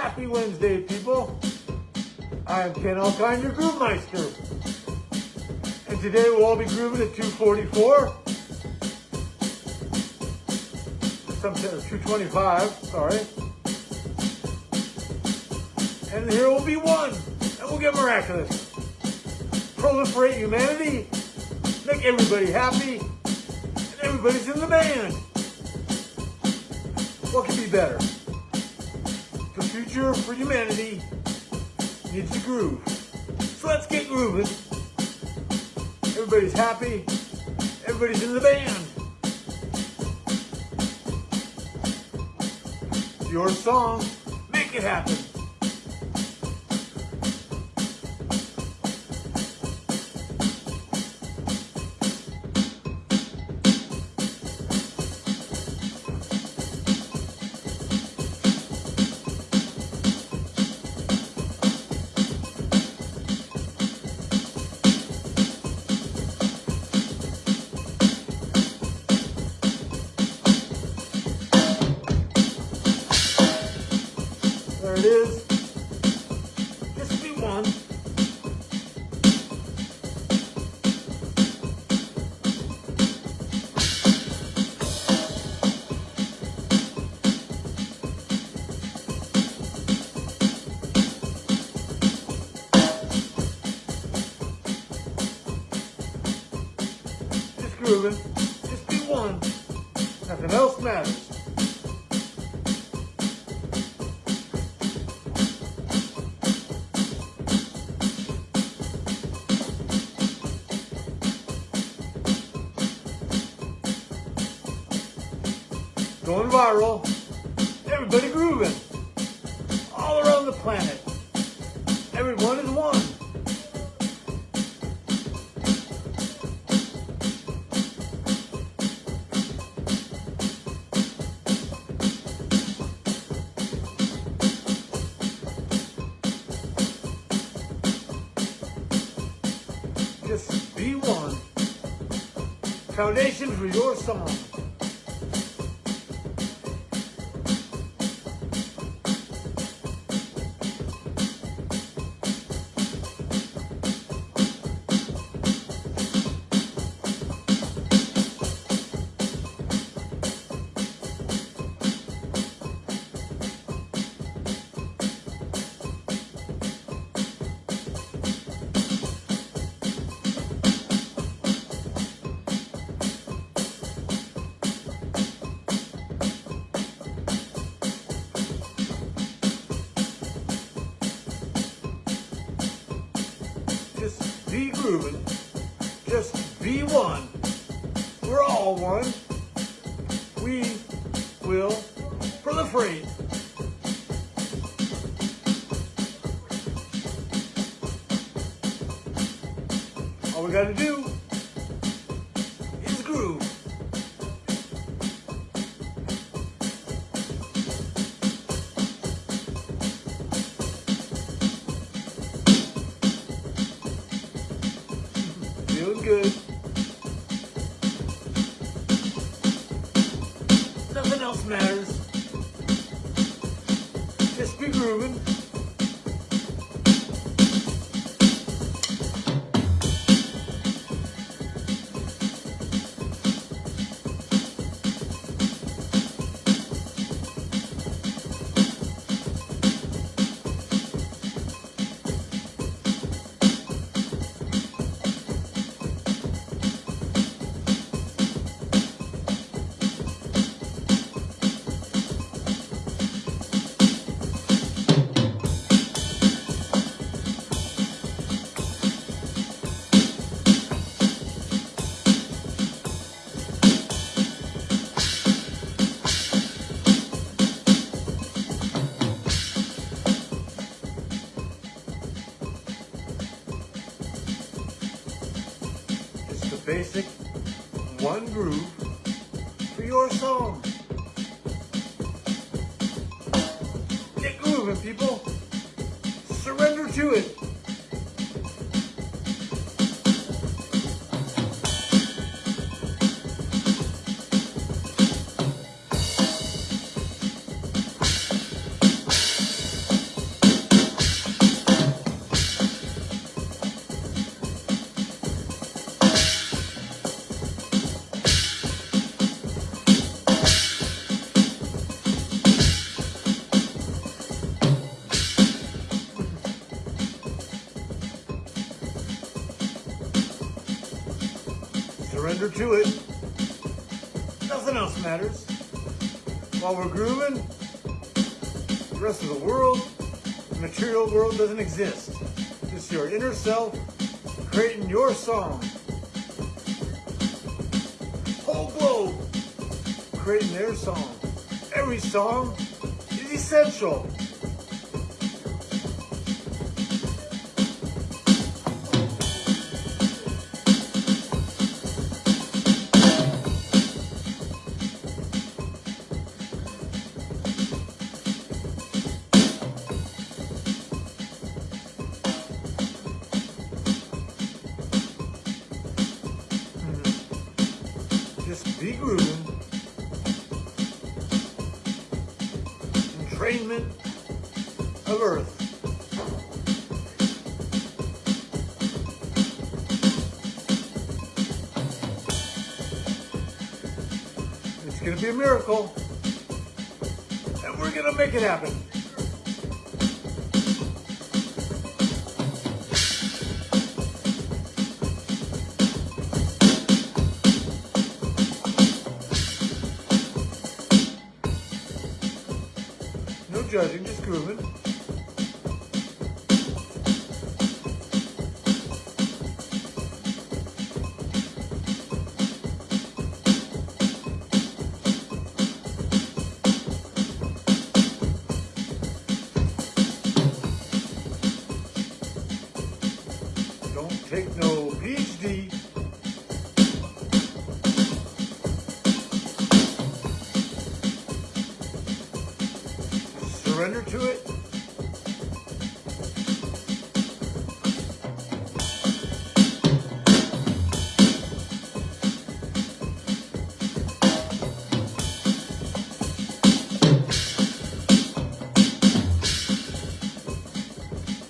Happy Wednesday, people. I am Ken Alkine, your Groove Meister. And today we'll all be grooving at 244. Some 225, sorry. And here will be one, and we'll get miraculous. Proliferate humanity, make everybody happy, and everybody's in the band. What could be better? Future for humanity needs to groove. So let's get grooving. Everybody's happy. Everybody's in the band. Your song, make it happen. Grooving. Just be one. Nothing else matters. going viral. Everybody grooving. All around the planet. Everyone is one. Foundation for your song. Just be one. We're all one. We will proliferate. All we gotta do good. Nothing else matters. Basic one groove for your song. Get grooving, people. Surrender to it. To it. Nothing else matters. While we're grooving, the rest of the world, the material world doesn't exist. It's your inner self creating your song. Whole globe creating their song. Every song is essential. Of Earth. It's going to be a miracle. And we're going to make it happen. No judging, just grooving. Take no PhD. Surrender to it.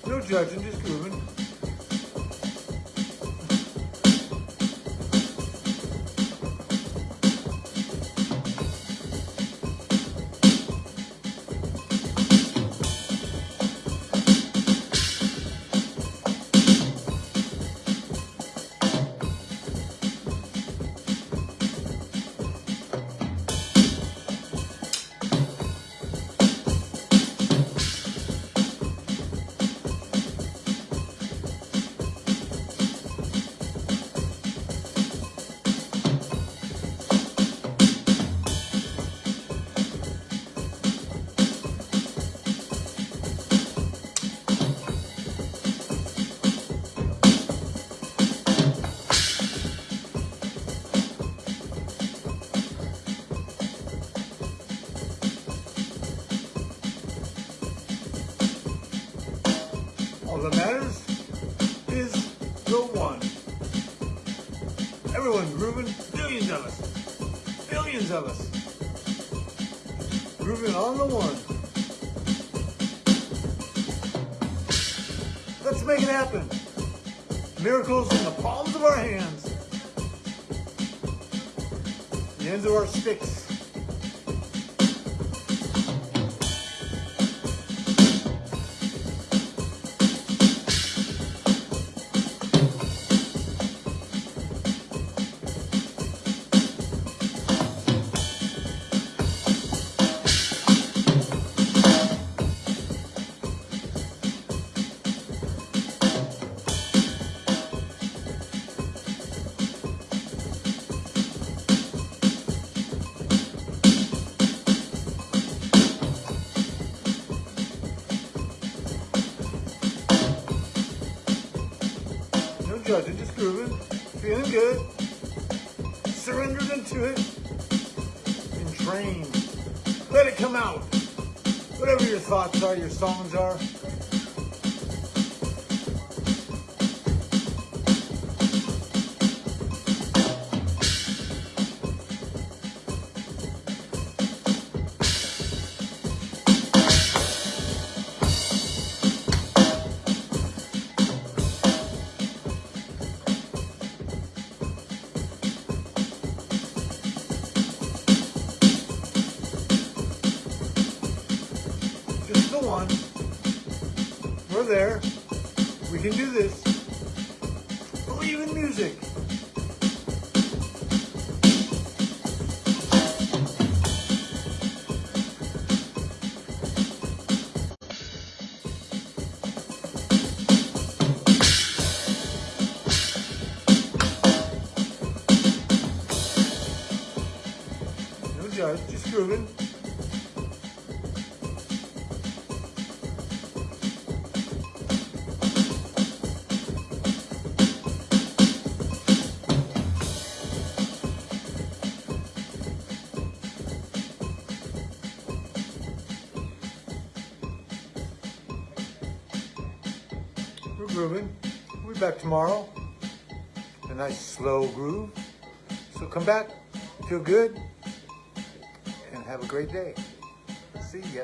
No judging, just grooving. All that matters is the one. Everyone grooving, billions of us. Billions of us. Grooving on the one. Let's make it happen. Miracles in the palms of our hands. The ends of our sticks. Judging, just grooving, feeling good, surrendered into it, and train. Let it come out. Whatever your thoughts are, your songs are. still won. We're there. We can do this. Believe in music. No judge, uh, just grooving. We'll be back tomorrow. A nice slow groove. So come back, feel good, and have a great day. See ya.